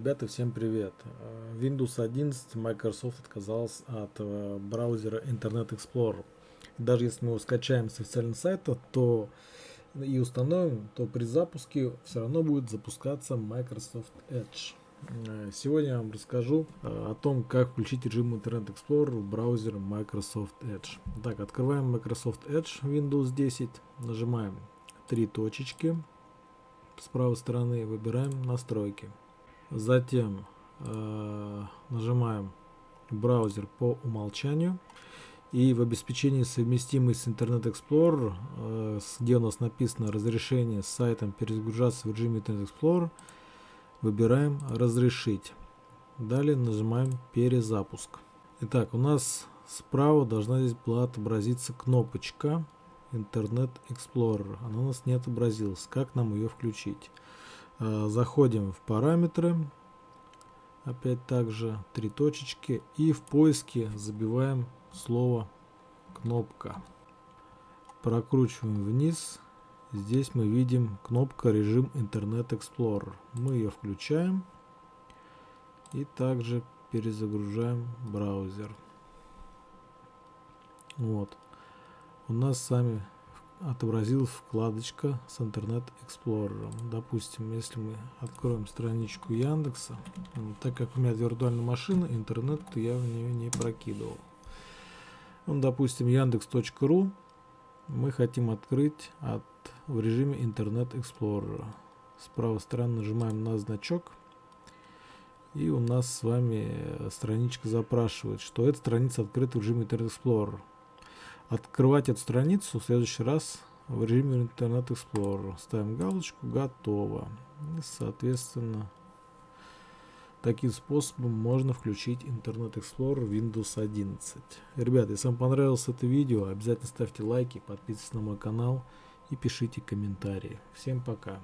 Ребята, всем привет! Э, Windows 11 Microsoft отказался от э, браузера Internet Explorer. Даже если мы его скачаем с официального сайта, то и установим, то при запуске все равно будет запускаться Microsoft Edge. Э, сегодня я вам расскажу о том, как включить режим Internet Explorer в браузер Microsoft Edge. Так, открываем Microsoft Edge Windows 10, нажимаем три точечки, с правой стороны выбираем настройки. Затем э, нажимаем браузер по умолчанию. И в обеспечении совместимый с Internet Explorer, э, где у нас написано разрешение с сайтом перезагружаться в режиме Internet Explorer, выбираем разрешить. Далее нажимаем перезапуск. Итак, у нас справа должна здесь была отобразиться кнопочка Internet Explorer. Она у нас не отобразилась. Как нам ее включить? Э, заходим в параметры, опять также три точечки и в поиске забиваем слово кнопка. Прокручиваем вниз. Здесь мы видим кнопка режим Internet Explorer. Мы ее включаем и также перезагружаем браузер. Вот. У нас с вами отобразилась вкладочка с Internet Explorer. Допустим, если мы откроем страничку Яндекса, так как у меня виртуальная машина, интернет я в нее не прокидывал. Ну, допустим, яндекс.ру мы хотим открыть от, в режиме Internet Explorer. С правой стороны нажимаем на значок. И у нас с вами страничка запрашивает, что эта страница открыта в режиме Internet Explorer открывать эту страницу в следующий раз в режиме Internet Explorer. Ставим галочку «Готово». И, соответственно, таким способом можно включить Internet Explorer Windows 11. Ребята, если вам понравилось это видео, обязательно ставьте лайки, подписывайтесь на мой канал и пишите комментарии. Всем пока!